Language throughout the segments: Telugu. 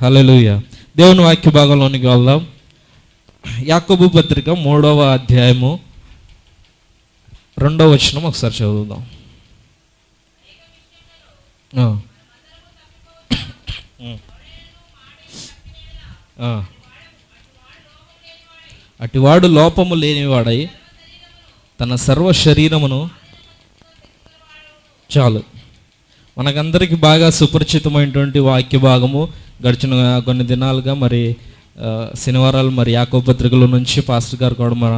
హల్లెలూయా దేవుని వాక్య భాగంలోనికి వెళ్దాం యాకబు పత్రిక మూడవ అధ్యాయము రెండవ వచనం ఒకసారి చదువుదాం ఆ. ఉమ్. ఆ. అటివాడు లోపము లేనివాడై తన సర్వ శరీరమును చాలు మనకందరికీ బాగా సుపరిచితమైనటువంటి వాక్య భాగము గడిచిన కొన్ని దినాలుగా మరి శనివారాలు మరి యాకో పత్రికల నుంచి పాస్టర్ గారు కూడా మన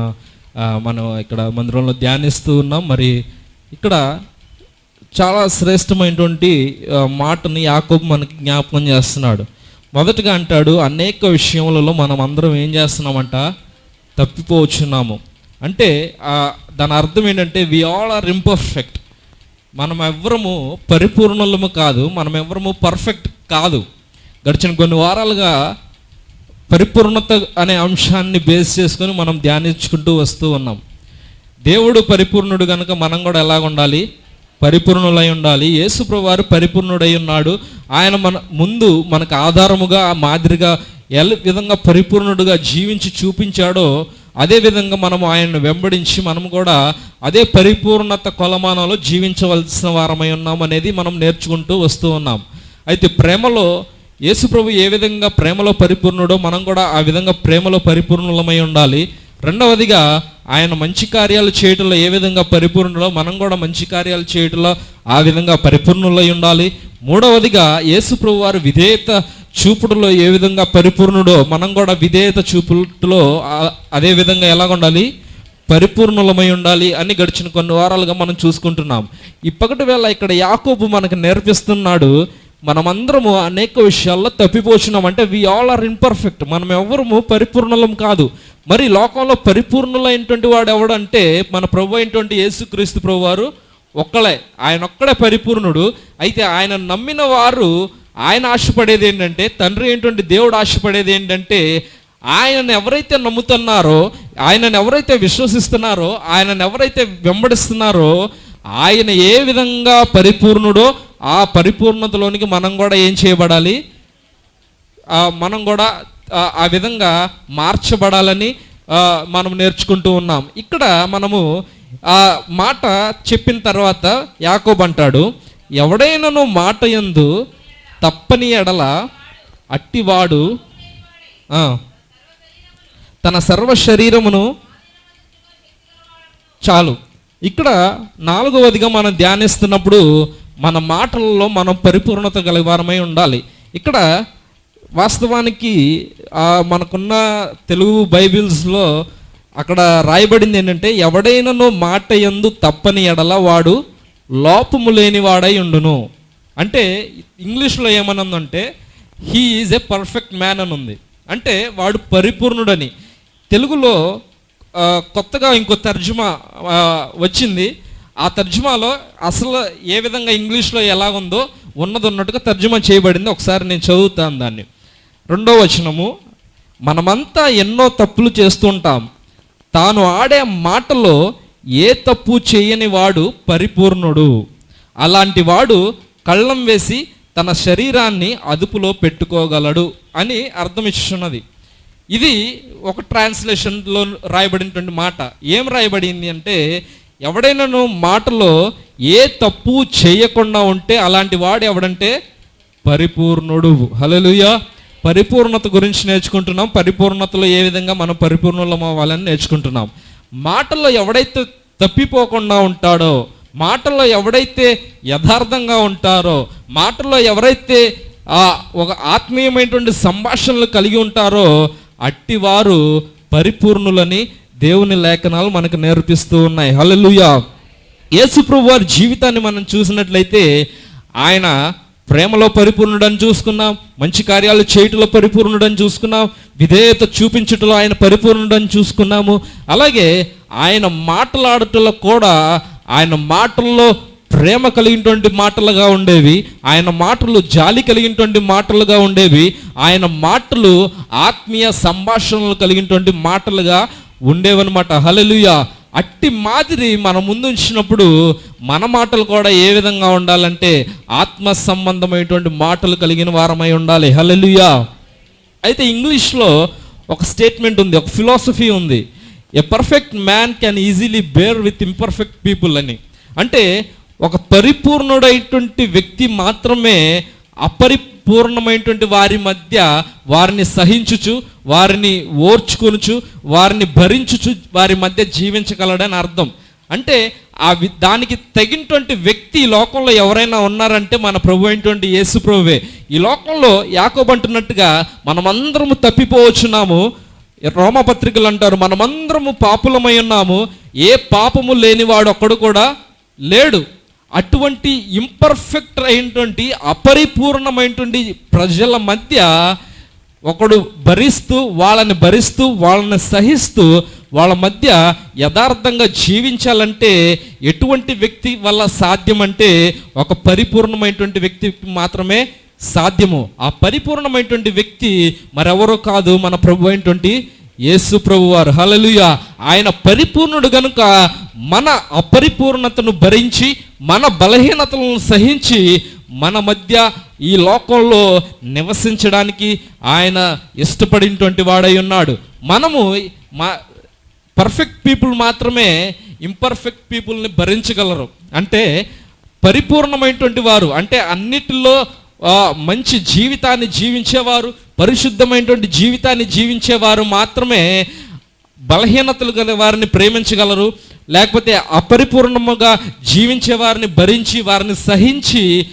మనం ఇక్కడ మందిరంలో ధ్యానిస్తూ ఉన్నాం. మరి ఇక్కడ చాలా శ్రేష్టమైనటువంటి మాటని యాకోబు మనకి జ్ఞాపకం చేస్తున్నాడు. మొదటగా అంటాడు అనేక విషయములలో మనం అందరం ఏం చేస్తున్నామంట? తప్పిపోవచ్చున్నాము అంటే దాని అర్థం ఏంటంటే వి ఆల్ ఆర్ ఇంపర్ఫెక్ట్ మనం ఎవ్వరము పరిపూర్ణలము కాదు మనం ఎవ్వరము పర్ఫెక్ట్ కాదు. గడిచిన కొన్ని వారాలుగా పరిపూర్ణత అనే అంశాన్ని బేస్ చేసుకొని మనం ధ్యానించుకుంటూ వస్తూ ఉన్నాం. దేవుడు పరిపూర్ణుడు కనుక మనం కూడా ఎలాగ ఉండాలి? పరిపూర్ణులై ఉండాలి. యేసుప్రభు వారు పరిపూర్ణుడై ఉన్నాడు. ఆయన మన ముందు మనకు ఆధారముగా మాదిరిగా ఎలా విధంగా పరిపూర్ణుడుగా జీవించి చూపించాడో అదే విధంగా మనము ఆయన్ని వెంబడించి మనం కూడా అదే పరిపూర్ణత కొలమానంలో జీవించవలసిన వారమై ఉన్నాం అనేది మనం నేర్చుకుంటూ వస్తూ ఉన్నాం. అయితే ప్రేమలో యేసుప్రభు ఏ విధంగా ప్రేమలో పరిపూర్ణుడో మనం కూడా ఆ విధంగా ప్రేమలో పరిపూర్ణులమై ఉండాలి. రెండవదిగా ఆయన మంచి కార్యాలు చేయటంలో ఏ విధంగా పరిపూర్ణులో మనం కూడా మంచి కార్యాలు చేయటంలో ఆ విధంగా పరిపూర్ణులై ఉండాలి. మూడవదిగా యేసుప్రభు వారు విధేయత చూపుడులో ఏ విధంగా పరిపూర్ణుడో మనం కూడా విధేయత చూపులో అదే విధంగా ఎలా ఉండాలి పరిపూర్ణులమై ఉండాలి అని గడిచిన కొన్ని వారాలుగా మనం చూసుకుంటున్నాం. ఇప్పటి వేళ ఇక్కడ యాకోబు మనకు నేర్పిస్తున్నాడు మనమందరము అనేక విషయాల్లో తప్పిపోచున్నాం. అంటే వి ఆల్ ఆర్ ఇన్పర్ఫెక్ట్ మనం ఎవరము పరిపూర్ణలం కాదు. మరి లోకంలో పరిపూర్ణులైనటువంటి వాడు ఎవడంటే మన ప్రభు అయినటువంటి యేసుక్రీస్తు ప్రభు వారు ఒక్కలే ఆయన ఒక్కడే పరిపూర్ణుడు. అయితే ఆయన నమ్మిన వారు ఆయన ఆశపడేది ఏంటంటే తండ్రి ఏంటంటే దేవుడు ఆశపడేది ఏంటంటే ఆయనను ఎవరైతే నమ్ముతున్నారో ఆయనను ఎవరైతే విశ్వసిస్తున్నారో ఆయనను ఎవరైతే వెంబడిస్తున్నారో ఆయన ఏ విధంగా పరిపూర్ణుడో ఆ పరిపూర్ణతలోనికి మనం కూడా ఏం చేయబడాలి? మనం కూడా ఆ, విధంగా మార్చబడాలని మనం నేర్చుకుంటూ ఉన్నాం. ఇక్కడ మనము ఆ మాట చెప్పిన తర్వాత యాకోబ్ అంటాడు ఎవడైనాను మాట యందు తప్పని ఎడల అట్టివాడు తన సర్వ శరీరమును చాలు. ఇక్కడ నాలుగవదిగా మనం ధ్యానిస్తున్నప్పుడు మన మాటలలో మనం పరిపూర్ణత గలవారమై ఉండాలి. ఇక్కడ వాస్తవానికి మనకున్న తెలుగు బైబిల్స్లో అక్కడ రాయబడింది ఏంటంటే ఎవడైనానో మాట ఎందు తప్పని ఎడల వాడు లోపము లేని వాడై ఉండును. అంటే ఇంగ్లీష్లో ఏమనుందంటే he is a perfect man అని ఉంది అంటే వాడు పరిపూర్ణుడని. తెలుగులో కొత్తగా ఇంకో తర్జుమా వచ్చింది. ఆ తర్జుమాలో అసలు ఏ విధంగా ఇంగ్లీష్లో ఎలాగుందో ఉన్నది ఉన్నట్టుగా తర్జుమా చేయబడింది. ఒకసారి నేను చదువుతాను దాన్ని. రెండో వచనము మనమంతా ఎన్నో తప్పులు చేస్తుంటాం తాను ఆడే మాటలో ఏ తప్పు చేయని వాడు పరిపూర్ణుడు. అలాంటి వాడు కళ్ళం వేసి తన శరీరాన్ని అదుపులో పెట్టుకోగలడు అని అర్థం ఇస్తున్నది ఇది ఒక ట్రాన్స్లేషన్లో రాయబడినటువంటి మాట. ఏం రాయబడింది అంటే ఎవడైనాను మాటలో ఏ తప్పు చేయకుండా ఉంటే అలాంటి వాడు ఎవడంటే? పరిపూర్ణుడు. హల్లెలూయా. పరిపూర్ణత గురించి నేర్చుకుంటున్నాం. పరిపూర్ణతలో ఏ విధంగా మనం పరిపూర్ణులం అవ్వాలని నేర్చుకుంటున్నాం. మాటల్లో ఎవడైతే తప్పిపోకుండా ఉంటాడో మాటల్లో ఎవడైతే యథార్థంగా ఉంటారో మాటల్లో ఎవరైతే ఆ ఒక ఆత్మీయమైనటువంటి సంభాషణలు కలిగి ఉంటారో అట్టివారు పరిపూర్ణులని దేవుని లేఖనాలు మనకు నేర్పిస్తూ ఉన్నాయి. హలలుయా యేసుప్రభు వారి జీవితాన్ని మనం చూసినట్లయితే ఆయన ప్రేమలో పరిపూర్ణుడని చూసుకున్నాం మంచి కార్యాలు చేయటంలో పరిపూర్ణుడని చూసుకున్నాం విధేయత చూపించటంలో ఆయన పరిపూర్ణుడని చూసుకున్నాము. అలాగే ఆయన మాట్లాడటంలో కూడా ఆయన మాటల్లో ప్రేమ కలిగినటువంటి మాటలుగా ఉండేవి ఆయన మాటలు జాలి కలిగినటువంటి మాటలుగా ఉండేవి ఆయన మాటలు ఆత్మీయ సంభాషణలు కలిగినటువంటి మాటలుగా ఉండేవన్నమాట. హలలుయ అట్టి మాదిరి మన ముందు ఉంచినప్పుడు మన మాటలు కూడా ఏ విధంగా ఉండాలంటే ఆత్మ సంబంధమైనటువంటి మాటలు కలిగిన వారమై ఉండాలి. హలలుయ అయితే ఇంగ్లీష్లో ఒక స్టేట్మెంట్ ఉంది ఒక ఫిలాసఫీ ఉంది. A perfect man can easily bear with imperfect people అని. అంటే ఒక పరిపూర్ణుడైనటువంటి వ్యక్తి మాత్రమే అపరిపూర్ణమైనటువంటి వారి మధ్య వారిని సహించుచు వారిని ఓర్చుకొనుచు వారిని భరించుచు వారి మధ్య జీవించగలడని అర్థం. అంటే ఆ వి- దానికి తగినటువంటి వ్యక్తి ఈ లోకంలో ఎవరైనా ఉన్నారంటే మన ప్రభు అయినటువంటి యేసు ప్రభువే. ఈ లోకంలో యాకోబంటున్నట్టుగా మనమందరము తప్పిపోవచ్చున్నాము. రోమపత్రికలు అంటారు మనమందరము పాపులమై ఉన్నాము. ఏ పాపము లేనివాడు ఒక్కడు కూడా లేడు. అటువంటి ఇంపర్ఫెక్ట్ అయినటువంటి అపరిపూర్ణమైనటువంటి ప్రజల మధ్య ఒకడు భరిస్తూ వాళ్ళని భరిస్తూ వాళ్ళని సహిస్తూ వాళ్ళ మధ్య యథార్థంగా జీవించాలంటే ఎటువంటి వ్యక్తి వల్ల సాధ్యమంటే ఒక పరిపూర్ణమైనటువంటి వ్యక్తికి మాత్రమే సాధ్యము. ఆ పరిపూర్ణమైనటువంటి వ్యక్తి మరెవరో కాదు మన ప్రభు అయినటువంటి యేసు ప్రభు వారు హలలుయ ఆయన పరిపూర్ణుడు గనుక మన అపరిపూర్ణతను భరించి మన బలహీనతలను సహించి మన మధ్య ఈ లోకంలో నివసించడానికి ఆయన ఇష్టపడినటువంటి వాడై ఉన్నాడు. మనము మా పర్ఫెక్ట్ పీపుల్ మాత్రమే ఇంపర్ఫెక్ట్ పీపుల్ని భరించగలరు. అంటే పరిపూర్ణమైనటువంటి వారు అంటే అన్నిటిలో మంచి జీవితాన్ని జీవించేవారు పరిశుద్ధమైనటువంటి జీవితాన్ని జీవించేవారు మాత్రమే బలహీనతలు గల వారిని ప్రేమించగలరు లేకపోతే అపరిపూర్ణముగా జీవించే వారిని భరించి వారిని సహించి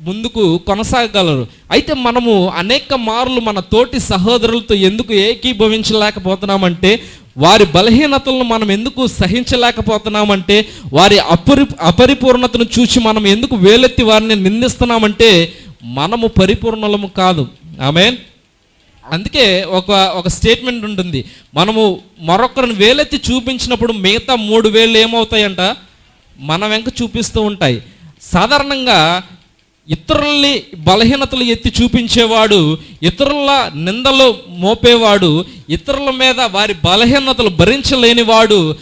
ముందుకు కొనసాగగలరు. అయితే మనము అనేక మార్లు మన తోటి సహోదరులతో ఎందుకు ఏకీభవించలేకపోతున్నామంటే వారి బలహీనతలను మనం ఎందుకు సహించలేకపోతున్నామంటే వారి అపరి అపరిపూర్ణతను చూసి మనం ఎందుకు వేలెత్తి వారిని నిందిస్తున్నామంటే మనము పరిపూర్ణలము కాదు. ఆమెన్. అందుకే ఒక ఒక స్టేట్మెంట్ ఉంటుంది. మనము మరొకరిని వేలెత్తి చూపించినప్పుడు మిగతా మూడు వేలు ఏమవుతాయంట? మన వెంక చూపిస్తూ ఉంటాయి. సాధారణంగా ఇతరుల్ని బలహీనతలు ఎత్తి చూపించేవాడు ఇతరుల నిందలు మోపేవాడు ఇతరుల మీద వారి బలహీనతలు భరించలేనివాడు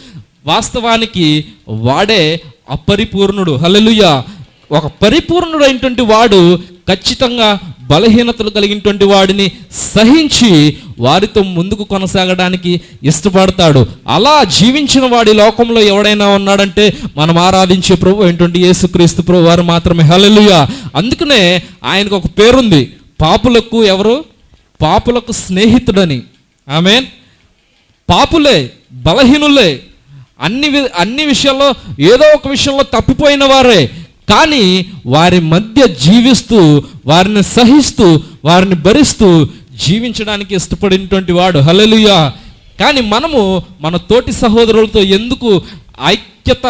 వాస్తవానికి వాడే అపరిపూర్ణుడు. హల్లెలూయా! ఒక పరిపూర్ణుడైనటువంటి వాడు ఖచ్చితంగా బలహీనతలు కలిగినటువంటి వాడిని సహించి వారితో ముందుకు కొనసాగడానికి ఇష్టపడతాడు. అలా జీవించిన వాడి లోకంలో ఎవడైనా ఉన్నాడంటే మనం ఆరాధించే ప్రభు ఏంటంటే యేసుక్రీస్తు ప్రభు వారు మాత్రమే. హలలుయ అందుకనే ఆయనకు ఒక పేరుంది. పాపులకు ఎవరు? పాపులకు స్నేహితుడని. ఆమెన్. పాపులే బలహీనులే. అన్ని వి- అన్ని విషయాల్లో ఏదో ఒక విషయంలో తప్పిపోయిన వారే. కానీ వారి మధ్య జీవిస్తూ వారిని సహిస్తూ వారిని భరిస్తూ జీవించడానికి ఇష్టపడినటువంటి వాడు. హలలుయా కానీ మనము మన తోటి సహోదరులతో ఎందుకు ఐక్యత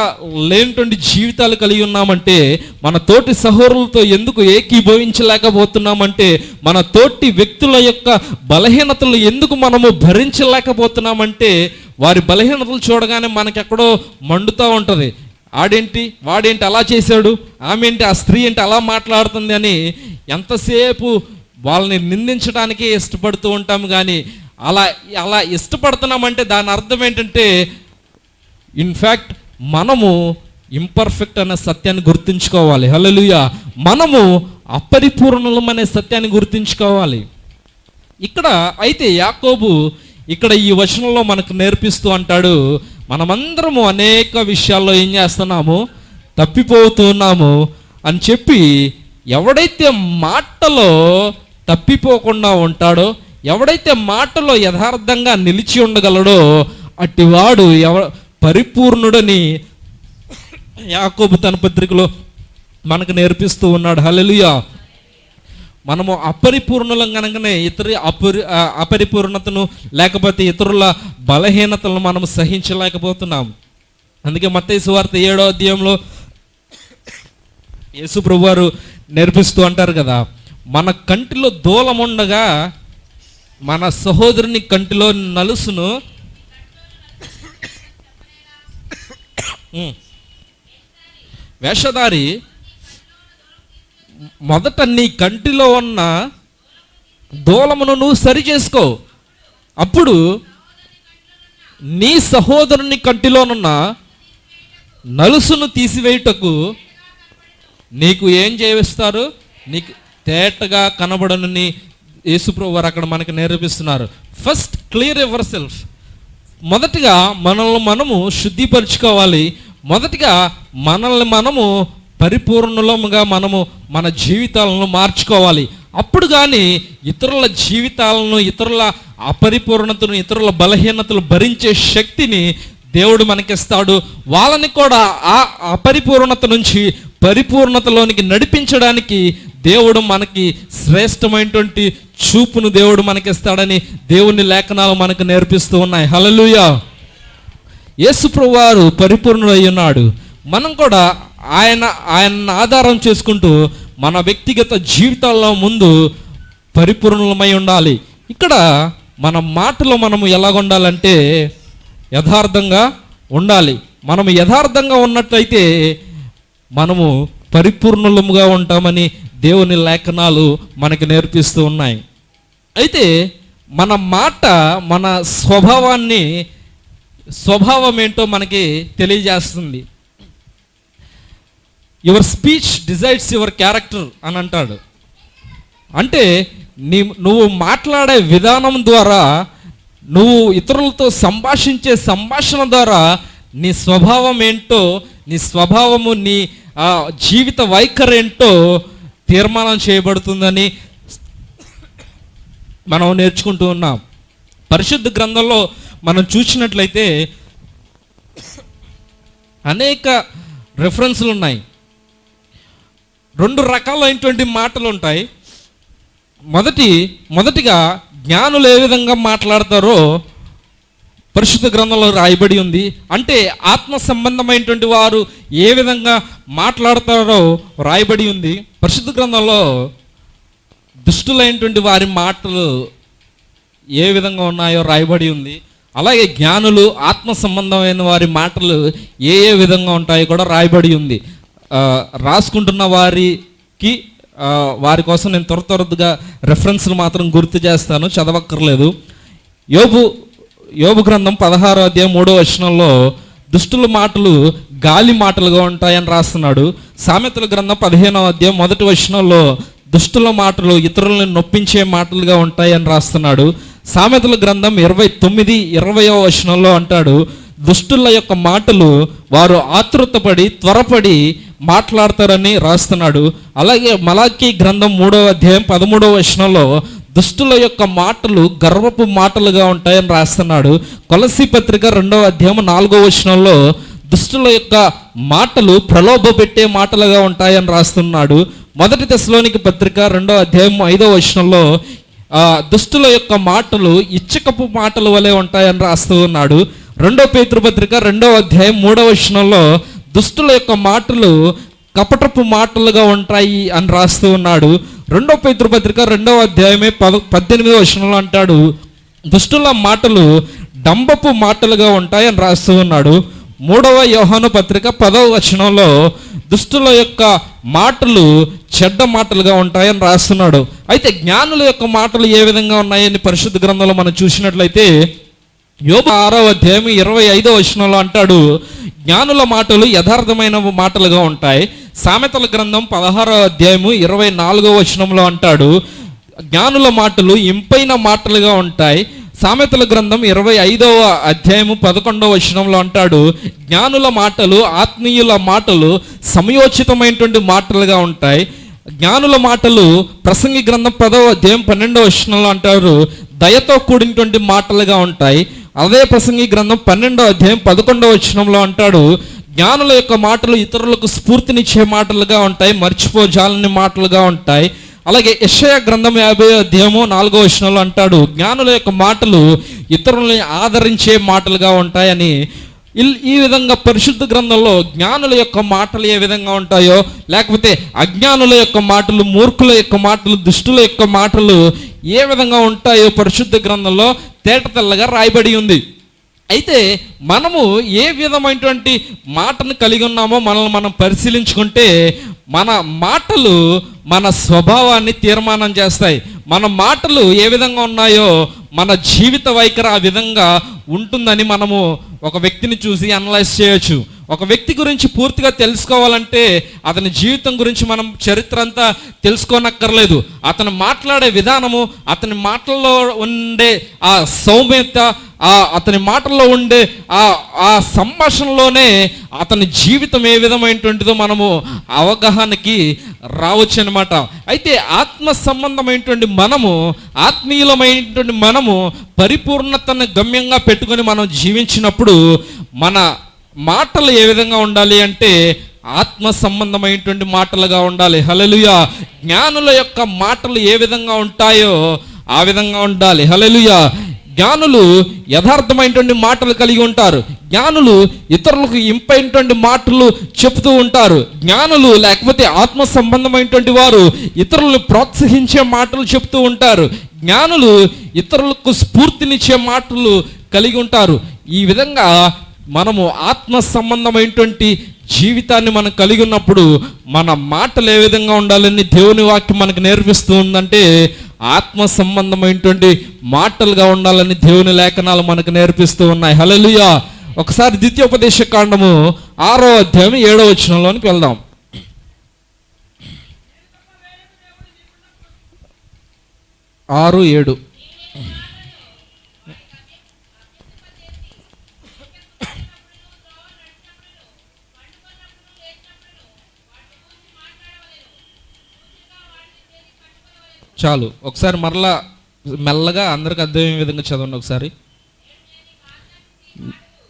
లేనటువంటి జీవితాలు కలిగి ఉన్నామంటే మన తోటి సహోదరులతో ఎందుకు ఏకీభవించలేకపోతున్నామంటే మన తోటి వ్యక్తుల యొక్క బలహీనతలు ఎందుకు మనము భరించలేకపోతున్నామంటే వారి బలహీనతలు చూడగానే మనకెక్కడో మండుతూ ఉంటుంది. ఆడేంటి వాడేంటి అలా చేశాడు ఆమె ఏంటి ఆ స్త్రీ ఏంటి అలా మాట్లాడుతుంది అని ఎంతసేపు వాళ్ళని నిందించడానికే ఇష్టపడుతూ ఉంటాం కానీ అలా అలా ఇష్టపడుతున్నామంటే దాని అర్థం ఏంటంటే ఇన్ఫ్యాక్ట్ మనము ఇంపర్ఫెక్ట్ అనే సత్యాన్ని గుర్తుంచుకోవాలి. హల్లెలూయా మనము అపరిపూర్ణలం అనే సత్యాన్ని గుర్తుంచుకోవాలి. ఇక్కడ అయితే యాకోబు ఇక్కడ ఈ వచనంలో మనకు నేర్పిస్తూ అంటాడు మనమందరము అనేక విషయాల్లో ఏం చేస్తున్నాము? తప్పిపోతున్నాము అని చెప్పి ఎవడైతే మాటలో తప్పిపోకుండా ఉంటాడో ఎవడైతే మాటలో యథార్థంగా నిలిచి ఉండగలడో అట్టివాడు ఎవ పరిపూర్ణుడని యాకోబు తన పత్రికలో మనకు నేర్పిస్తూ ఉన్నాడు. హలలుయా మనము అపరిపూర్ణులం కనుకనే ఇతర అపరి అపరిపూర్ణతను లేకపోతే ఇతరుల బలహీనతలను మనం సహించలేకపోతున్నాం అందుకే మత్తయ్య సువార్త ఏడో అధ్యాయంలో యేసు ప్రభువారు నేర్పిస్తూ అంటారు కదా మన కంటిలో దూలం ఉండగా మన సహోదరుని కంటిలో నలుసును వేషధారి మొదట నీ కంటిలో ఉన్న దూలమును నువ్వు సరి చేసుకో. అప్పుడు నీ సహోదరుని కంటిలోనున్న నలుసును తీసివేయుటకు నీకు ఏం చేయిస్తారు? నీకు తేటగా కనబడనని యేసుప్రభు వారు అక్కడ మనకి నేర్పిస్తున్నారు. ఫస్ట్ క్లియర్ ఎవర్ సెల్ఫ్ మొదటిగా మనల్ని మనము శుద్ధిపరచుకోవాలి. మొదటిగా మనల్ని మనము పరిపూర్ణలముగా మనము మన జీవితాలను మార్చుకోవాలి. అప్పుడు కానీ ఇతరుల జీవితాలను ఇతరుల అపరిపూర్ణతను ఇతరుల బలహీనతలు భరించే శక్తిని దేవుడు మనకిస్తాడు. వాళ్ళని కూడా ఆ అపరిపూర్ణత నుంచి పరిపూర్ణతలోనికి నడిపించడానికి దేవుడు మనకి శ్రేష్టమైనటువంటి చూపును దేవుడు మనకిస్తాడని దేవుని లేఖనాలు మనకు నేర్పిస్తూ ఉన్నాయి. హలలుయ యేసుప్రభు వారు పరిపూర్ణుడై ఉన్నాడు. మనం కూడా ఆయన ఆయన ఆధారం చేసుకుంటూ మన వ్యక్తిగత జీవితాల్లో ముందు పరిపూర్ణమై ఉండాలి. ఇక్కడ మన మాటలో మనము ఎలాగుండాలంటే యథార్థంగా ఉండాలి. మనము యథార్థంగా ఉన్నట్లయితే మనము పరిపూర్ణలముగా ఉంటామని దేవుని లేఖనాలు మనకు నేర్పిస్తూ ఉన్నాయి. అయితే మన మాట మన స్వభావాన్ని స్వభావం ఏంటో మనకి తెలియజేస్తుంది. Your speech decides your character అని అంటాడు. అంటే నీ నువ్వు మాట్లాడే విధానం ద్వారా నువ్వు ఇతరులతో సంభాషించే సంభాషణ ద్వారా నీ స్వభావం ఏంటో నీ స్వభావము నీ జీవిత వైఖరి ఏంటో తీర్మానం చేయబడుతుందని మనం నేర్చుకుంటూ ఉన్నాం. పరిశుద్ధ గ్రంథంలో మనం చూసినట్లయితే అనేక రెఫరెన్స్లు ఉన్నాయి. రెండు రకాలైనటువంటి మాటలు ఉంటాయి మొదటి మొదటిగా జ్ఞానులు ఏ విధంగా మాట్లాడతారో పరిశుద్ధ గ్రంథంలో రాయబడి ఉంది. అంటే ఆత్మ సంబంధమైనటువంటి వారు ఏ విధంగా మాట్లాడతారో రాయబడి ఉంది. పరిశుద్ధ గ్రంథంలో దుష్టులైనటువంటి వారి మాటలు ఏ విధంగా ఉన్నాయో రాయబడి ఉంది. అలాగే జ్ఞానులు ఆత్మ సంబంధమైన వారి మాటలు ఏ ఏ విధంగా ఉంటాయో కూడా రాయబడి ఉంది. రాసుకుంటున్న వారికి వారి కోసం నేను త్వర త్వరగా రెఫరెన్స్లు మాత్రం గుర్తు చేస్తాను చదవక్కర్లేదు. యోబు యోబు గ్రంథం పదహారో అధ్యాయం మూడో వచనంలో దుష్టుల మాటలు గాలి మాటలుగా ఉంటాయని రాస్తున్నాడు. సామెతల గ్రంథం పదిహేనో అధ్యాయం మొదటి వచనంలో దుష్టుల మాటలు ఇతరులను నొప్పించే మాటలుగా ఉంటాయని రాస్తున్నాడు. సామెతల గ్రంథం ఇరవై తొమ్మిది ఇరవయో వచనంలో అంటాడు దుష్టుల యొక్క మాటలు వారు ఆతృతపడి త్వరపడి మాట్లాడతారని రాస్తున్నాడు. అలాగే మలాఖీ గ్రంథం మూడవ అధ్యాయం పదమూడవ వచనంలో దుష్టుల యొక్క మాటలు గర్వపు మాటలుగా ఉంటాయని రాస్తున్నాడు. కొలసి పత్రిక రెండవ అధ్యాయం నాలుగో వచనంలో దుష్టుల యొక్క మాటలు ప్రలోభ పెట్టే మాటలుగా ఉంటాయని రాస్తున్నాడు. మొదటి దశలోనికి పత్రిక రెండవ అధ్యాయం ఐదో వచనంలో దుష్టుల యొక్క మాటలు ఇచ్చకపు మాటల వలె ఉంటాయని రాస్తూ ఉన్నాడు. రెండో పేతృపత్రిక రెండవ అధ్యాయం మూడవ వచనంలో దుష్టుల యొక్క మాటలు కపటపు మాటలుగా ఉంటాయి అని రాస్తూ ఉన్నాడు. రెండో పేతృపత్రిక రెండవ అధ్యాయమే పద పద్దెనిమిదవ వచనంలో అంటాడు దుష్టుల మాటలు డంబపు మాటలుగా ఉంటాయి అని రాస్తూ ఉన్నాడు. మూడవ యోహాను పత్రిక పదవ వచనంలో దుష్టుల యొక్క మాటలు చెడ్డ మాటలుగా ఉంటాయని రాస్తున్నాడు. అయితే జ్ఞానుల యొక్క మాటలు ఏ విధంగా ఉన్నాయని పరిశుద్ధ గ్రంథంలో మనం చూసినట్లయితే యోగ ఆరో అధ్యాయం ఇరవై ఐదో వచనంలో అంటాడు జ్ఞానుల మాటలు యథార్థమైన మాటలుగా ఉంటాయి. సామెతల గ్రంథం పదహారో అధ్యాయము ఇరవై నాలుగో వచనంలో అంటాడు జ్ఞానుల మాటలు ఇంపైన మాటలుగా ఉంటాయి. సామెతల గ్రంథం ఇరవై ఐదవ అధ్యాయము పదకొండవ వచనంలో అంటాడు జ్ఞానుల మాటలు ఆత్మీయుల మాటలు సమయోచితమైనటువంటి మాటలుగా ఉంటాయి. జ్ఞానుల మాటలు ప్రసంగి గ్రంథం పదవ అధ్యాయం పన్నెండవ వచనంలో అంటారు దయతో కూడినటువంటి మాటలుగా ఉంటాయి. అదే ప్రసంగి గ్రంథం పన్నెండవ అధ్యాయం పదకొండవ వచనంలో అంటాడు జ్ఞానుల యొక్క మాటలు ఇతరులకు స్ఫూర్తినిచ్చే మాటలుగా ఉంటాయి మర్చిపోజాలని మాటలుగా ఉంటాయి. అలాగే యషయ గ్రంథం యాభై అధ్యాయము నాలుగో వచనంలో అంటాడు జ్ఞానుల యొక్క మాటలు ఇతరులని ఆదరించే మాటలుగా ఉంటాయని ఇల్- ఈ విధంగా పరిశుద్ధ గ్రంథంలో జ్ఞానుల యొక్క మాటలు ఏ విధంగా ఉంటాయో లేకపోతే అజ్ఞానుల యొక్క మాటలు మూర్ఖుల యొక్క మాటలు దుష్టుల యొక్క మాటలు ఏ విధంగా ఉంటాయో పరిశుద్ధ గ్రంథంలో తేట తెల్లగా రాయబడి ఉంది. అయితే మనము ఏ విధమైనటువంటి మాటను కలిగి ఉన్నామో మనల్ని మనం పరిశీలించుకుంటే మన మాటలు మన స్వభావాన్ని తీర్మానం చేస్తాయి. మన మాటలు ఏ విధంగా ఉన్నాయో మన జీవిత వైఖరి ఆ విధంగా ఉంటుందని మనము ఒక వ్యక్తిని చూసి అనలైజ్ చేయొచ్చు. ఒక వ్యక్తి గురించి పూర్తిగా తెలుసుకోవాలంటే అతని జీవితం గురించి మనం చరిత్ర అంతా తెలుసుకోనక్కర్లేదు. అతను మాట్లాడే విధానము అతని మాటల్లో ఉండే ఆ సౌమ్యత ఆ అతని మాటల్లో ఉండే ఆ ఆ సంభాషణలోనే అతని జీవితం ఏ విధమైనటువంటిదో మనము అవగాహనకి రావచ్చు అనమాట అయితే ఆత్మ సంబంధమైనటువంటి మనము ఆత్మీయులమైనటువంటి మనము పరిపూర్ణతను గమ్యంగా పెట్టుకొని మనం జీవించినప్పుడు మన మాటలు ఏ విధంగా ఉండాలి అంటే ఆత్మ సంబంధమైనటువంటి మాటలుగా ఉండాలి. హలలుయ జ్ఞానుల యొక్క మాటలు ఏ విధంగా ఉంటాయో ఆ విధంగా ఉండాలి. హలలుయ జ్ఞానులు యథార్థమైనటువంటి మాటలు కలిగి ఉంటారు. జ్ఞానులు ఇతరులకు ఇంపైనటువంటి మాటలు చెప్తూ ఉంటారు. జ్ఞానులు లేకపోతే ఆత్మ సంబంధమైనటువంటి వారు ఇతరులను ప్రోత్సహించే మాటలు చెప్తూ ఉంటారు. జ్ఞానులు ఇతరులకు స్ఫూర్తినిచ్చే మాటలు కలిగి ఉంటారు. ఈ విధంగా మనము ఆత్మ సంబంధమైనటువంటి జీవితాన్ని మనం కలిగి ఉన్నప్పుడు మన మాటలు ఏ విధంగా ఉండాలని దేవుని వాక్యం మనకు నేర్పిస్తూ ఉందంటే ఆత్మ సంబంధమైనటువంటి మాటలుగా ఉండాలని దేవుని లేఖనాలు మనకు నేర్పిస్తూ ఉన్నాయి. హల్లెలూయా. ఒకసారి ద్వితీయోపదేశ కాండము ఆరో అధ్యాయం ఏడో వచనంలోనికి వెళ్దాం. ఆరు ఏడు. చాలు. ఒకసారి మరలా మెల్లగా అందరికి అర్థమయ్యే విధంగా చదవండి ఒకసారి.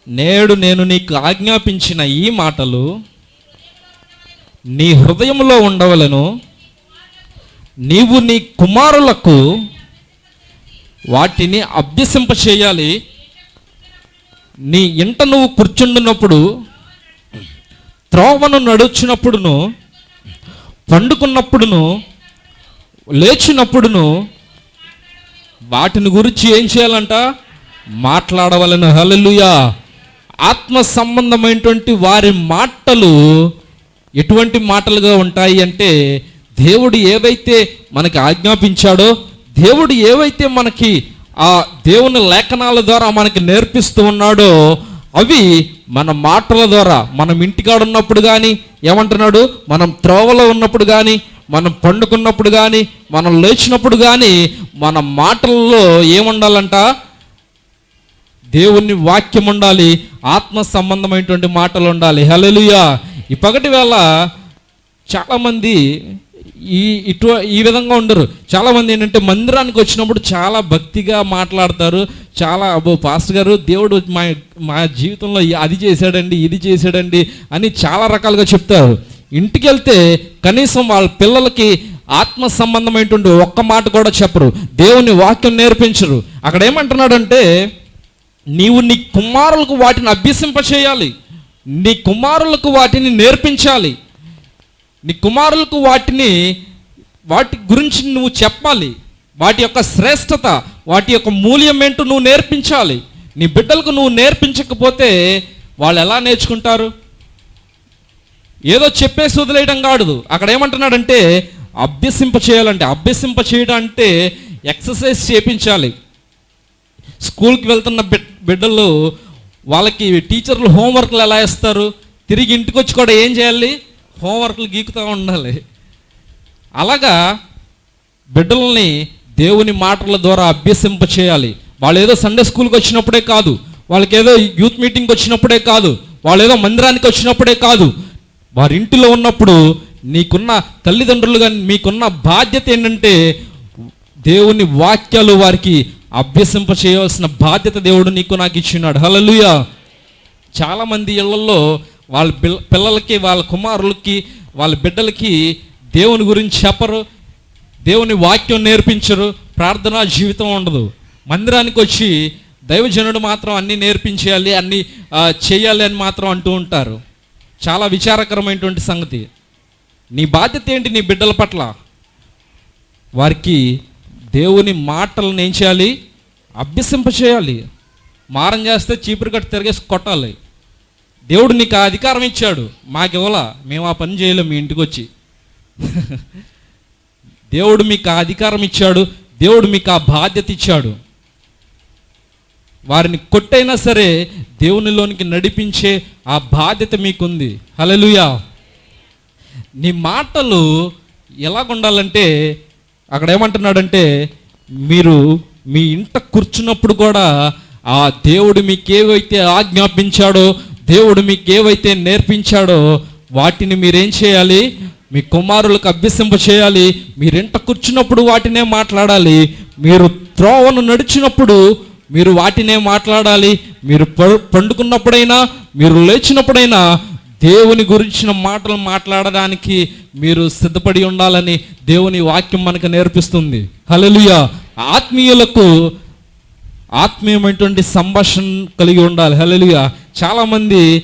నేడు నేను నీకు ఆజ్ఞాపించిన ఈ మాటలు నీ హృదయంలో ఉండవలను నీవు నీ కుమారులకు వాటిని అభ్యసింప చేయాలి. నీ ఇంట నువ్వు కూర్చుండినప్పుడు త్రోవను నడుచున్నప్పుడును పండుకున్నప్పుడును లేచినప్పుడును వాటిని గురించి ఏం చేయాలంట? మాట్లాడవలను. హలలుయా ఆత్మ సంబంధమైనటువంటి వారి మాటలు ఎటువంటి మాటలుగా ఉంటాయి అంటే దేవుడు ఏవైతే మనకి ఆజ్ఞాపించాడో దేవుడు ఏవైతే మనకి ఆ దేవుని లేఖనాల ద్వారా మనకి నేర్పిస్తూ ఉన్నాడో అవి మన మాటల ద్వారా మనం ఇంటికాడ ఉన్నప్పుడు కానీ ఏమంటున్నాడు? మనం త్రోవలో ఉన్నప్పుడు కానీ మనం పండుకున్నప్పుడు కానీ మనం లేచినప్పుడు కానీ మన మాటల్లో ఏముండాలంట? దేవుని వాక్యం ఉండాలి ఆత్మ సంబంధమైనటువంటి మాటలు ఉండాలి. హలలుయా ఈ పగటి వేళ చాలామంది ఈ ఇటు ఈ విధంగా ఉండరు. చాలామంది ఏంటంటే మందిరానికి వచ్చినప్పుడు చాలా భక్తిగా మాట్లాడతారు. చాలా అబ్బో పాస్టర్ గారు దేవుడు మా మా జీవితంలో అది చేశాడండి ఇది చేశాడండి అని చాలా రకాలుగా చెప్తారు. ఇంటికి వెళ్తే కనీసం వాళ్ళ పిల్లలకి ఆత్మ సంబంధమైనటువంటి ఒక్క మాట కూడా చెప్పరు. దేవుని వాక్యం నేర్పించరు. అక్కడ ఏమంటున్నాడంటే నీవు నీ కుమారులకు వాటిని అభ్యసింపచేయాలి. నీ కుమారులకు వాటిని నేర్పించాలి. నీ కుమారులకు వాటిని వాటి గురించి నువ్వు చెప్పాలి. వాటి యొక్క శ్రేష్టత వాటి యొక్క మూల్యం ఏంటో నువ్వు నేర్పించాలి. నీ బిడ్డలకు నువ్వు నేర్పించకపోతే వాళ్ళు ఎలా నేర్చుకుంటారు? ఏదో చెప్పేసి వదిలేయడం కాదు. అక్కడ ఏమంటున్నాడంటే అభ్యసింప చేయాలంటే అభ్యసింప చేయడం అంటే ఎక్సర్సైజ్ చేపించాలి. స్కూల్కి వెళ్తున్న బిడ్డలు వాళ్ళకి టీచర్లు హోంవర్క్లు ఎలా ఇస్తారు తిరిగి ఇంటికి వచ్చి కూడా ఏం చేయాలి? హోంవర్క్లు గీకుతూ ఉండాలి. అలాగా బిడ్డల్ని దేవుని మాటల ద్వారా అభ్యసింప చేయాలి. వాళ్ళు ఏదో సండే స్కూల్కి వచ్చినప్పుడే కాదు. వాళ్ళకి ఏదో యూత్ మీటింగ్కి వచ్చినప్పుడే కాదు. వాళ్ళు ఏదో మందిరానికి వచ్చినప్పుడే కాదు. వారి ఇంటిలో ఉన్నప్పుడు నీకున్న తల్లిదండ్రులుగా మీకున్న బాధ్యత ఏంటంటే దేవుని వాక్యాలు వారికి అభ్యసింప చేయవలసిన బాధ్యత దేవుడు నీకు నాకు ఇచ్చినాడు. హలలుయ చాలామంది ఇళ్ళలో వాళ్ళ పిల్లలకి వాళ్ళ కుమారులకి వాళ్ళ బిడ్డలకి దేవుని గురించి చెప్పరు దేవుని వాక్యం నేర్పించరు ప్రార్థనా జీవితం ఉండదు. మందిరానికి వచ్చి దైవజనుడు మాత్రం అన్నీ నేర్పించేయాలి అన్నీ చేయాలి అని మాత్రం అంటూ ఉంటారు. చాలా విచారకరమైనటువంటి సంగతి. నీ బాధ్యత ఏంటి నీ బిడ్డల పట్ల? వారికి దేవుని మాటలను ఏం చేయాలి? అభ్యసింప చేయాలి మారం చేస్తే చీపురు కట్టు తిరిగేసి కొట్టాలి. దేవుడు నీకు ఆ అధికారం ఇచ్చాడు. మాకు ఇవ్వలా మేము ఆ పని చేయలేము మీ ఇంటికి వచ్చి. దేవుడు మీకు ఆ అధికారం ఇచ్చాడు. దేవుడు మీకు ఆ బాధ్యత ఇచ్చాడు. వారిని కొట్టైనా సరే దేవునిలోనికి నడిపించే ఆ బాధ్యత మీకుంది. హలలుయా నీ మాటలు ఎలాగుండాలంటే అక్కడ ఏమంటున్నాడంటే మీరు మీ ఇంట కూర్చున్నప్పుడు కూడా ఆ దేవుడు మీకు ఏవైతే ఆజ్ఞాపించాడో దేవుడు మీకు ఏవైతే నేర్పించాడో వాటిని మీరేం చేయాలి? మీ కుమారులకు అభ్యసింప చేయాలి. మీరింట కూర్చున్నప్పుడు వాటినే మాట్లాడాలి. మీరు త్రోవను నడిచినప్పుడు మీరు వాటినే మాట్లాడాలి. మీరు ప- పండుకున్నప్పుడైనా మీరు లేచినప్పుడైనా దేవుని గురించిన మాటలు మాట్లాడడానికి మీరు సిద్ధపడి ఉండాలని దేవుని వాక్యం మనకు నేర్పిస్తుంది. హలలుయ ఆత్మీయులకు ఆత్మీయమైనటువంటి సంభాషణ కలిగి ఉండాలి. హలలుగా చాలామంది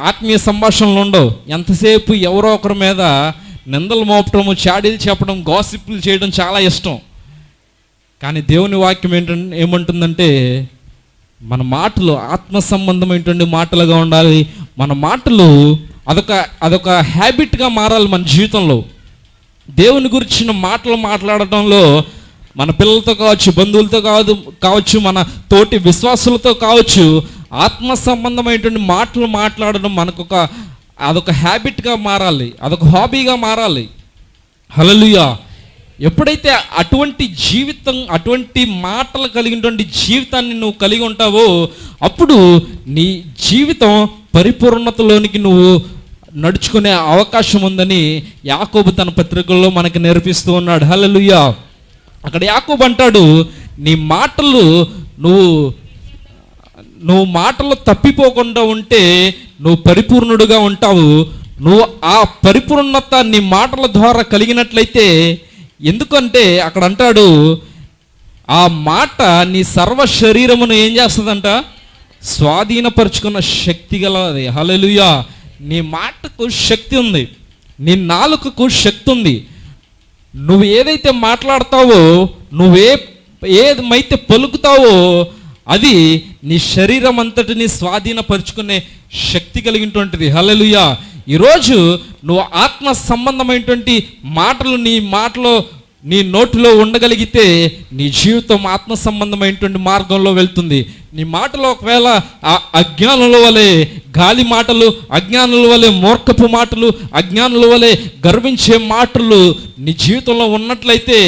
ఆత్మీయ సంభాషణలు ఉండవు. ఎంతసేపు ఎవరో ఒకరి మీద నిందలు మోపటము చాడీలు చెప్పడం గాసిప్లు చేయడం చాలా ఇష్టం. కానీ దేవుని వాక్యం ఏంటంటే ఏమంటుందంటే మన మాటలు ఆత్మ సంబంధమైనటువంటి మాటలుగా ఉండాలి. మన మాటలు అదొక అదొక హ్యాబిట్గా మారాలి మన జీవితంలో. దేవుని గురించిన మాటలు మాట్లాడటంలో మన పిల్లలతో కావచ్చు బంధువులతో కాదు కావచ్చు మన తోటి విశ్వాసులతో కావచ్చు ఆత్మ సంబంధమైనటువంటి మాటలు మాట్లాడడం మనకొక అదొక హ్యాబిట్గా మారాలి అదొక హాబీగా మారాలి. హలలుయా ఎప్పుడైతే అటువంటి జీవితం అటువంటి మాటలు కలిగినటువంటి జీవితాన్ని నువ్వు కలిగి ఉంటావో అప్పుడు నీ జీవితం పరిపూర్ణతలోనికి నువ్వు నడుచుకునే అవకాశం ఉందని యాకోబు తన పత్రికల్లో మనకు నేర్పిస్తూ ఉన్నాడు. హలలుయా అక్కడ యాకోబు అంటాడు నీ మాటలు నువ్వు నువ్వు మాటలు తప్పిపోకుండా ఉంటే నువ్వు పరిపూర్ణుడుగా ఉంటావు. నువ్వు ఆ పరిపూర్ణత నీ మాటల ద్వారా కలిగినట్లయితే ఎందుకంటే అక్కడ అంటాడు ఆ మాట నీ సర్వ శరీరమును ఏం చేస్తుందంట? స్వాధీనపరుచుకున్న శక్తి గలది. హలలుయా నీ మాటకు శక్తి ఉంది. నీ నాలుకకు శక్తి ఉంది. నువ్వు ఏదైతే మాట్లాడతావో నువ్వే ఏదైతే పలుకుతావో అది నీ శరీరం అంతటిని స్వాధీనపరుచుకునే శక్తి కలిగినటువంటిది. హల్లెలూయా. ఈరోజు నువ్వు ఆత్మ సంబంధమైనటువంటి మాటలు నీ మాటలో నీ నోటిలో ఉండగలిగితే నీ జీవితం ఆత్మ సంబంధమైనటువంటి మార్గంలో వెళ్తుంది. నీ మాటలు ఒకవేళ ఆ అజ్ఞానుల వలె గాలి మాటలు అజ్ఞానుల వలె మూర్ఖపు మాటలు అజ్ఞానుల వలె గర్వించే మాటలు నీ జీవితంలో ఉన్నట్లయితే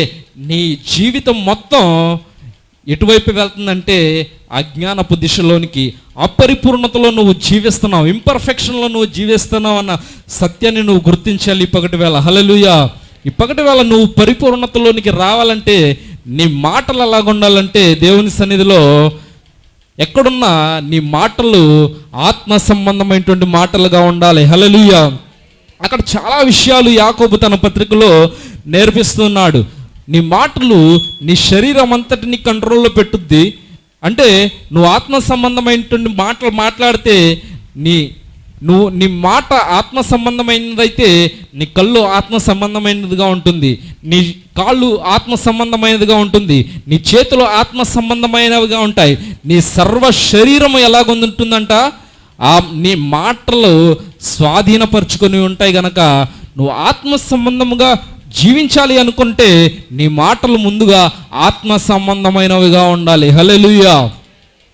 నీ జీవితం మొత్తం ఎటువైపు వెళ్తుందంటే అజ్ఞానపు దిశలోనికి అపరిపూర్ణతలో నువ్వు జీవిస్తున్నావు ఇంపర్ఫెక్షన్లో నువ్వు జీవిస్తున్నావు అన్న సత్యాన్ని నువ్వు గుర్తించాలి ఇప్పటి వేళ హలలుయా ఇప్పటి వేళ నువ్వు పరిపూర్ణతలోనికి రావాలంటే నీ మాటలు ఎలాగుండాలంటే దేవుని సన్నిధిలో ఎక్కడున్నా నీ మాటలు ఆత్మ సంబంధమైనటువంటి మాటలుగా ఉండాలి. హలలుయ అక్కడ చాలా విషయాలు యాకోబు తన పత్రికలో నేర్పిస్తున్నాడు. నీ మాటలు నీ శరీరం అంతటిని కంట్రోల్లో పెట్టుద్ది. అంటే నువ్వు ఆత్మ సంబంధమైనటువంటి మాటలు మాట్లాడితే నీ నువ్వు నీ మాట ఆత్మ సంబంధమైనదైతే నీ కళ్ళు ఆత్మ సంబంధమైనదిగా ఉంటుంది. నీ కాళ్ళు ఆత్మ సంబంధమైనదిగా ఉంటుంది. నీ చేతులు ఆత్మ సంబంధమైనవిగా ఉంటాయి. నీ సర్వ శరీరం ఎలాగుంటుందంట? ఆ నీ మాటలు స్వాధీనపరుచుకొని ఉంటాయి గనక నువ్వు ఆత్మ సంబంధముగా జీవించాలి అనుకుంటే నీ మాటలు ముందుగా ఆత్మ సంబంధమైనవిగా ఉండాలి. హలెలుయా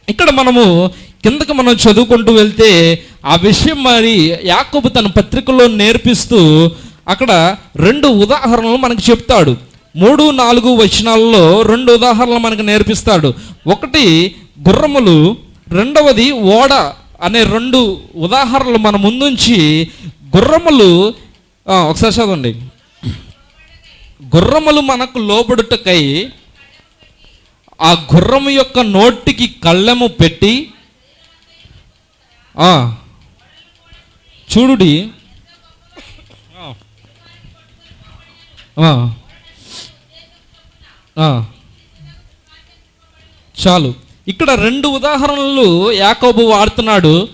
ఇక్కడ మనము కిందకి మనం చదువుకుంటూ వెళ్తే ఆ విషయం మరి యాకోబు తన పత్రికలో నేర్పిస్తూ అక్కడ రెండు ఉదాహరణలు మనకు చెప్తాడు. మూడు నాలుగు వచనాలలో రెండు ఉదాహరణలు మనకు నేర్పిస్తాడు. ఒకటి గుర్రములు. రెండవది ఓడ అనే రెండు ఉదాహరణలు మన ముందుంచి గుర్రములు ఒకసారి చదవండి. గుర్రములు మనకు లోబడుటకై ఆ గుర్రము యొక్క నోటికి కళ్ళెము పెట్టి చూడుడి. చాలు. ఇక్కడ రెండు ఉదాహరణలు యాకోబు వాడుతున్నాడు.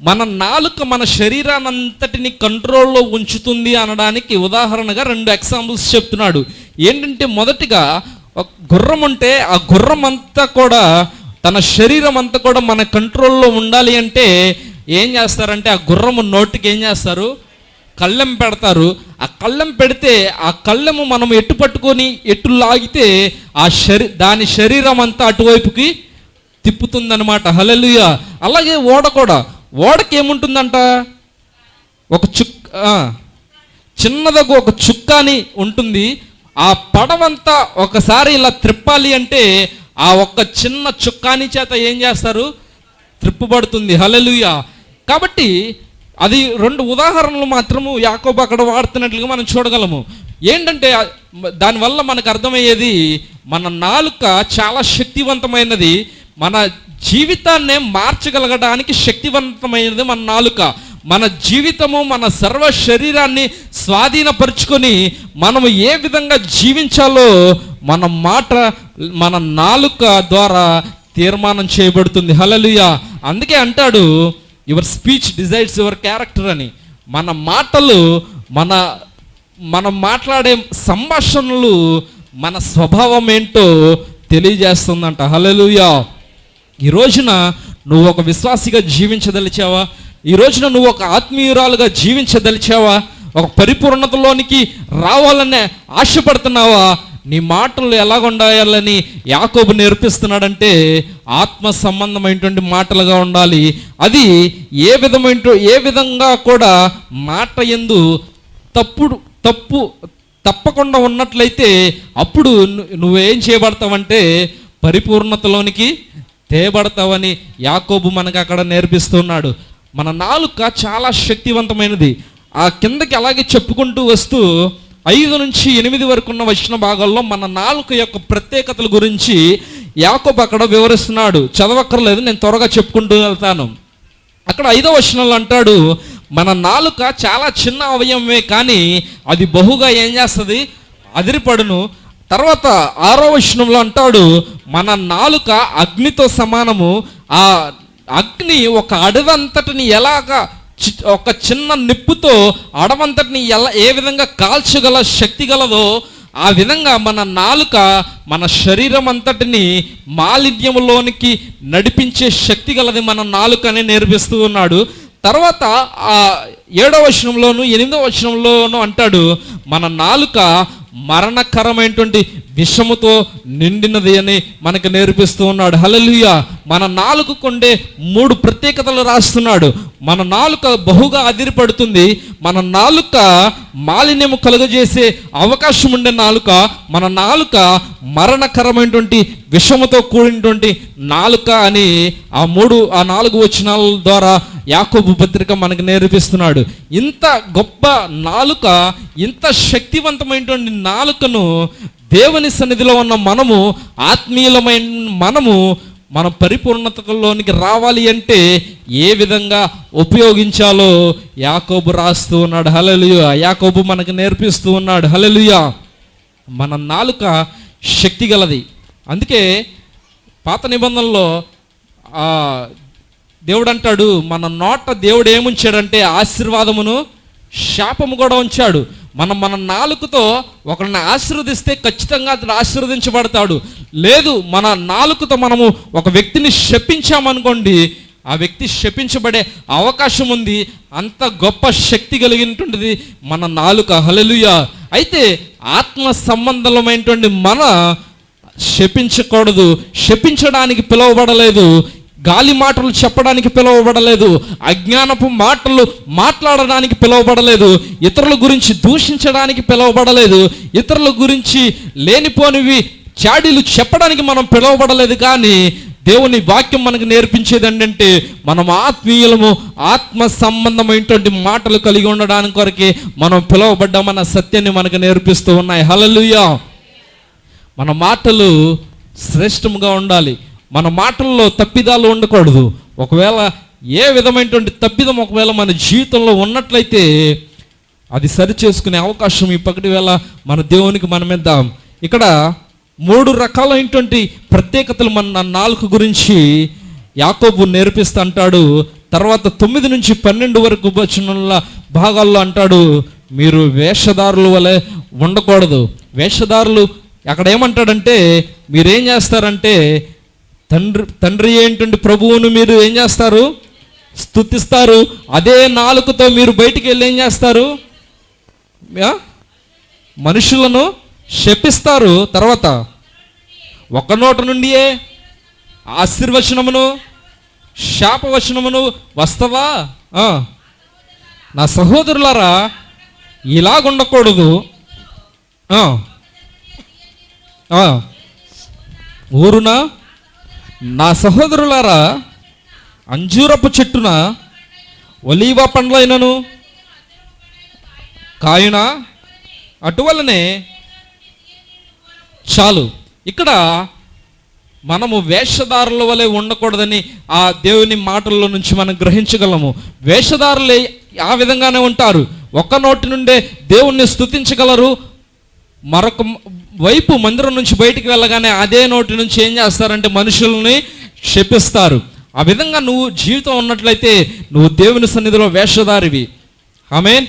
మన నాలుక మన శరీరానంతటిని కంట్రోల్లో ఉంచుతుంది అనడానికి ఉదాహరణగా రెండు ఎగ్జాంపుల్స్ చెప్తున్నాడు. ఏంటంటే మొదటిగా ఒక గుర్రం ఉంటే ఆ గుర్రం అంతా కూడా తన శరీరం అంతా కూడా మన కంట్రోల్లో ఉండాలి అంటే ఏం చేస్తారంటే ఆ గుర్రము నోటికి ఏం చేస్తారు? కళ్ళెం పెడతారు. ఆ కళ్ళెం పెడితే ఆ కళ్ళెము మనం ఎట్టు పట్టుకొని ఎట్టు లాగితే ఆ శరీ దాని శరీరం అంతా అటువైపుకి తిప్పుతుందనమాట హలలుయ అలాగే ఓడ కూడా. ఓడకి ఏముంటుందంట ఒక చుక్క చిన్నదకు చిన్నదగు ఒక చుక్కాని ఉంటుంది. ఆ పడవంతా ఒకసారి ఇలా త్రిప్పాలి అంటే ఆ ఒక్క చిన్న చుక్కాని చేత ఏం చేస్తారు? త్రిప్పుబడుతుంది హలలుయ కాబట్టి అది రెండు ఉదాహరణలు మాత్రము యాకోబు అక్కడ వాడుతున్నట్లుగా మనం చూడగలము. ఏంటంటే దానివల్ల మనకు అర్థమయ్యేది మన నాలుక చాలా శక్తివంతమైనది. మన జీవితాన్నే మార్చగలగడానికి శక్తివంతమైనది మన నాలుక. మన జీవితము మన సర్వ శరీరాన్ని స్వాధీనపరుచుకొని మనము ఏ విధంగా జీవించాలో మన మాట మన నాలుక ద్వారా తీర్మానం చేయబడుతుంది. హలలుయ అందుకే అంటాడు your speech decides your character అని. మన మాటలు మన మనం మాట్లాడే సంభాషణలు మన స్వభావం ఏంటో తెలియజేస్తుందంట. హలలుయా ఈ రోజున నువ్వు ఒక విశ్వాసిగా జీవించదలిచావా? ఈ రోజున నువ్వు ఒక ఆత్మీయురాలుగా జీవించదలిచావా? ఒక పరిపూర్ణతలోనికి రావాలనే ఆశపడుతున్నావా? నీ మాటలు ఎలాగుండాలని యాకోబు నేర్పిస్తున్నాడంటే ఆత్మ సంబంధమైనటువంటి మాటలుగా ఉండాలి. అది ఏ విధమైన ఏ విధంగా కూడా మాట ఎందు తప్పుడు తప్పు తప్పకుండా ఉన్నట్లయితే అప్పుడు నువ్వేం చేయబడతావంటే పరిపూర్ణతలోనికి తేబడతావని యాకోబు మనకు అక్కడ నేర్పిస్తున్నాడు. మన నాలుక చాలా శక్తివంతమైనది. ఆ కిందకి అలాగే చెప్పుకుంటూ వస్తూ ఐదు నుంచి ఎనిమిది వరకు ఉన్న వచ్చిన భాగాల్లో మన నాలుక యొక్క ప్రత్యేకతల గురించి యాకోబు అక్కడ వివరిస్తున్నాడు. చదవక్కర్లేదు నేను త్వరగా చెప్పుకుంటూ వెళ్తాను. అక్కడ ఐదో వచనంలో అంటాడు మన నాలుక చాలా చిన్న అవయవమే కానీ అది బహుగా ఏం చేస్తుంది? అదిరిపడును. తర్వాత ఆరో వచనంలో అంటాడు మన నాలుక అగ్నితో సమానము. ఆ అగ్ని ఒక అడవంతటిని ఎలాగా ఒక చిన్న నిప్పుతో అడవంతటిని ఎలా ఏ విధంగా కాల్చగల శక్తి గలదో ఆ విధంగా మన నాలుక మన శరీరం అంతటిని మాలిన్యములోనికి నడిపించే శక్తి గలది మన నాలుక అని నేర్పిస్తూ ఉన్నాడు. తర్వాత ఆ ఏడవ వచనంలోను ఎనిమిదవ వచనంలోను అంటాడు మన నాలుక మరణకరమైనటువంటి విషముతో నిండినది అని మనకు నేర్పిస్తూ ఉన్నాడు. హలలుయ మన నాలుగు కొండే మూడు ప్రత్యేకతలు రాస్తున్నాడు. మన నాలుక బహుగా అదిరిపడుతుంది. మన నాలుక మాలిన్యము కలుగజేసే అవకాశం ఉండే నాలుక మన నాలుక మరణకరమైనటువంటి విషముతో కూడినటువంటి నాలుక అని ఆ మూడు ఆ నాలుగు వచనాల ద్వారా యాకోబు పత్రిక మనకు నేర్పిస్తున్నాడు. ఇంత గొప్ప నాలుక ఇంత శక్తివంతమైనటువంటి నాలుకను దేవుని సన్నిధిలో ఉన్న మనము ఆత్మీయులమైన మనము మన పరిపూర్ణతలోనికి రావాలి అంటే ఏ విధంగా ఉపయోగించాలో యాకోబు రాస్తూ ఉన్నాడు. హలలుయ యాకోబు మనకు నేర్పిస్తూ ఉన్నాడు. హలలుయ మన నాలుక శక్తి గలది. అందుకే పాత నిబంధనలో దేవుడు అంటాడు మన నోట దేవుడు ఏముంచాడంటే ఆశీర్వాదమును శాపము కూడా ఉంచాడు. మనం మన నాలుకతో ఒకరిని ఆశీర్వదిస్తే ఖచ్చితంగా అతడు ఆశీర్వదించబడతాడు. లేదు మన నాలుకతో మనము ఒక వ్యక్తిని శపించామనుకోండి ఆ వ్యక్తి శపించబడే అవకాశం ఉంది అంత గొప్ప శక్తి కలిగినటువంటిది మన నాలుక. హలలుయ అయితే ఆత్మ సంబంధమైనటువంటి మన శపించకూడదు శపించడానికి పిలువబడలేదు. గాలి మాటలు చెప్పడానికి పిలువబడలేదు అజ్ఞానపు మాటలు మాట్లాడడానికి పిలువబడలేదు ఇతరుల గురించి దూషించడానికి పిలువబడలేదు ఇతరుల గురించి లేనిపోనివి చాడీలు చెప్పడానికి మనం పిలువబడలేదు కానీ దేవుని వాక్యం మనకు నేర్పించేది ఏంటంటే మనం ఆత్మీయులము ఆత్మ సంబంధమైనటువంటి మాటలు కలిగి ఉండడానికి కొరకే మనం పిలువబడ్డామన్న సత్యాన్ని మనకు నేర్పిస్తూ ఉన్నాయి. హలలుయా మన మాటలు శ్రేష్టముగా ఉండాలి. మన మాటల్లో తప్పిదాలు ఉండకూడదు. ఒకవేళ ఏ విధమైనటువంటి తప్పిదం ఒకవేళ మన జీవితంలో ఉన్నట్లయితే అది సరి చేసుకునే అవకాశం ఈ పగటి వేళ మన దేవునికి మనమిద్దాం ఇక్కడ మూడు రకాలైనటువంటి ప్రత్యేకతలు మన నాలుగు గురించి యాకోబు నేర్పిస్తా అంటాడు. తర్వాత తొమ్మిది నుంచి పన్నెండు వరకు వచ్చిన భాగాల్లో అంటాడు మీరు వేషధారులు వలె ఉండకూడదు. వేషధారులు అక్కడ ఏమంటాడంటే మీరేం చేస్తారంటే తండ్రి తండ్రి ఏంటంటే ప్రభువును మీరు ఏం చేస్తారు? స్తుతిస్తారు. అదే నాలుకతో మీరు బయటికి వెళ్ళి ఏం చేస్తారు? మనుషులను శపిస్తారు. తర్వాత ఒక నోట నుండియే ఆశీర్వచనమును శాపవచనమును వస్తవా? నా సహోదరులారా ఇలాగుండకూడదు. ఊరునా? నా సహోదరులారా అంజూరపు చెట్టున ఒలీవ పండ్లైనను కాయున? అటువలనే చాలు. ఇక్కడ మనము వేషధారుల వలె ఉండకూడదని ఆ దేవుని మాటల్లో నుంచి మనం గ్రహించగలము. వేషధారులే ఆ విధంగానే ఉంటారు. ఒక్క నోటి నుండే దేవుణ్ణి స్తుతించగలరు. మరొక వైపు మందిరం నుంచి బయటికి వెళ్ళగానే అదే నోటి నుంచి ఏం చేస్తారంటే మనుషుల్ని క్షపిస్తారు. ఆ విధంగా నువ్వు జీవితం ఉన్నట్లయితే నువ్వు దేవుని సన్నిధిలో వేషధారివి. ఆమె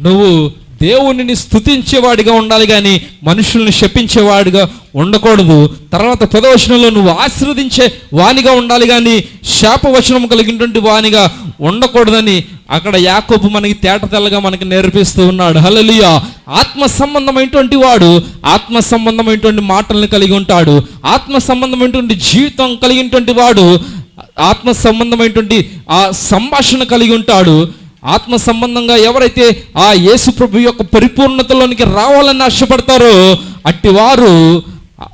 నువ్వు దేవునిని స్థుతించేవాడిగా ఉండాలి కానీ మనుషుల్ని శపించేవాడిగా ఉండకూడదు. తర్వాత పదవచనంలో నువ్వు ఆశీర్వదించే వానిగా ఉండాలి కానీ శాపవచనం కలిగినటువంటి వానిగా ఉండకూడదని అక్కడ యాకోబు మనకి తేట తెల్లగా మనకి నేర్పిస్తూ ఉన్నాడు. హల్లెలూయా. ఆత్మ సంబంధమైనటువంటి వాడు ఆత్మ సంబంధమైనటువంటి మాటలను కలిగి ఉంటాడు. ఆత్మ సంబంధమైనటువంటి జీవితం కలిగినటువంటి వాడు ఆత్మ సంబంధమైనటువంటి ఆ సంభాషణ కలిగి ఉంటాడు. ఆత్మ సంబంధంగా ఎవరైతే ఆ యేసు ప్రభు యొక్క పరిపూర్ణతలోనికి రావాలని ఆశపడతారో అట్టి వారు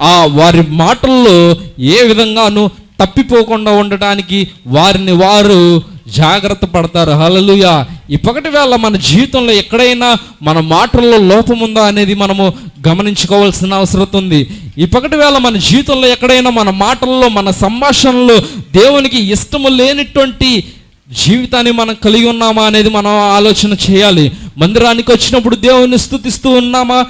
ఆ వారి మాటల్లో ఏ విధంగానూ తప్పిపోకుండా ఉండటానికి వారిని వారు జాగ్రత్త పడతారు. హలలుయ ఇప్పటి వేళ మన జీవితంలో ఎక్కడైనా మన మాటల్లో లోపం ఉందా అనేది మనము గమనించుకోవాల్సిన అవసరం ఉంది. ఇప్పటి వేళ మన జీవితంలో ఎక్కడైనా మన మాటల్లో మన సంభాషణలో దేవునికి ఇష్టము లేనిటువంటి జీవితాన్ని మనం కలిగి ఉన్నామా అనేది మనం ఆలోచన చేయాలి. మందిరానికి వచ్చినప్పుడు దేవుని స్థుతిస్తూ ఉన్నామా?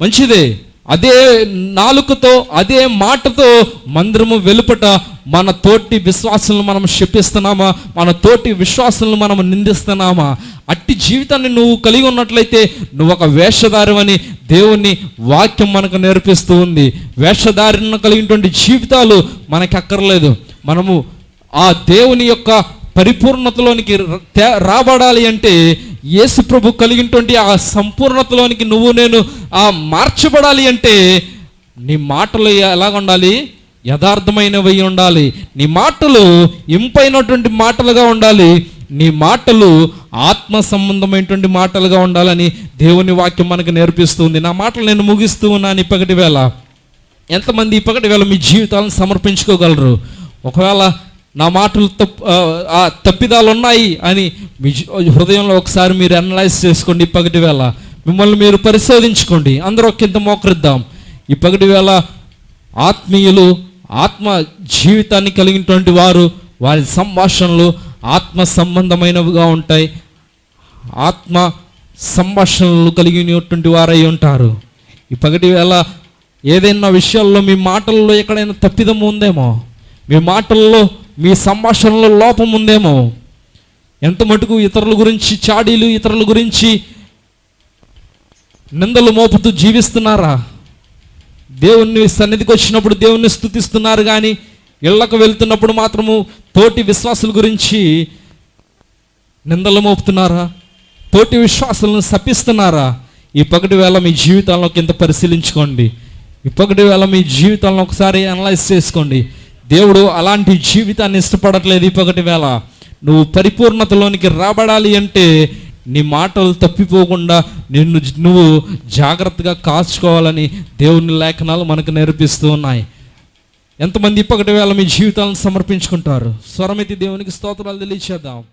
మంచిదే. అదే నాలుకతో అదే మాటతో మందిరము వెలుపట మన తోటి విశ్వాసాలను మనం శపిస్తున్నామా? మన తోటి విశ్వాసాలను మనం నిందిస్తున్నామా? అట్టి జీవితాన్ని నువ్వు కలిగి ఉన్నట్లయితే నువ్వు ఒక వేషధారమని దేవుని వాక్యం మనకు నేర్పిస్తూ ఉంది. వేషధారిన కలిగినటువంటి జీవితాలు మనకి అక్కర్లేదు మనము ఆ దేవుని యొక్క పరిపూర్ణతలోనికి రాబడాలి అంటే యేసు ప్రభు కలిగినటువంటి ఆ సంపూర్ణతలోనికి నువ్వు నేను ఆ మార్చబడాలి అంటే నీ మాటలు ఎలాగ ఉండాలి? యథార్థమైనవి ఉండాలి. నీ మాటలు ఇంపైనటువంటి మాటలుగా ఉండాలి. నీ మాటలు ఆత్మ సంబంధమైనటువంటి మాటలుగా ఉండాలని దేవుని వాక్యం మనకు నేర్పిస్తుంది. నా మాటలు నేను ముగిస్తూ ఉన్నాను ఇప్పటి వేళ. ఎంతమంది ఇప్పటి వేళ మీ జీవితాలను సమర్పించుకోగలరు? ఒకవేళ నా మాటలు తప్పు తప్పిదాలు ఉన్నాయి అని మీ హృదయంలో ఒకసారి మీరు అనలైజ్ చేసుకోండి పగటి వేళ. మిమ్మల్ని మీరు పరిశోధించుకోండి. అందరూ కింద మోకరిద్దాం. ఇప్పటి వేళ ఆత్మీయులు ఆత్మ జీవితాన్ని కలిగినటువంటి వారు వారి సంభాషణలు ఆత్మ సంబంధమైనవిగా ఉంటాయి. ఆత్మ సంభాషణలు కలిగినటువంటి వారై ఉంటారు. ఈ పగటి వేళ ఏదైనా విషయాల్లో మీ మాటల్లో ఎక్కడైనా తప్పిదం ఉందేమో? మీ మాటల్లో మీ సంభాషణలో లోపం ఉందేమో? ఎంత మటుకు ఇతరుల గురించి చాడీలు ఇతరుల గురించి నిందలు మోపుతూ జీవిస్తున్నారా? దేవుణ్ణి సన్నిధికి వచ్చినప్పుడు దేవుణ్ణి స్థుతిస్తున్నారు కానీ ఇళ్ళకు వెళ్తున్నప్పుడు మాత్రము తోటి విశ్వాసుల గురించి నిందలు మోపుతున్నారా? తోటి విశ్వాసాలను శపిస్తున్నారా? ఈ పగటి వేళ మీ జీవితాలను కింద పరిశీలించుకోండి. ఈ పగటి వేళ మీ జీవితాలను ఒకసారి అనలైజ్ చేసుకోండి. దేవుడు అలాంటి జీవితాన్ని ఇష్టపడట్లేదు ఈ వేళ. నువ్వు పరిపూర్ణతలోనికి రాబడాలి అంటే నీ మాటలు తప్పిపోకుండా నిన్ను నువ్వు జాగ్రత్తగా కాచుకోవాలని దేవుని లేఖనాలు మనకు నేర్పిస్తూ ఉన్నాయి. ఎంతమంది ఇప్పటి వేళ మీ జీవితాలను సమర్పించుకుంటారు? స్వరమితి దేవునికి స్తోత్రాలు తెలియచేద్దాం.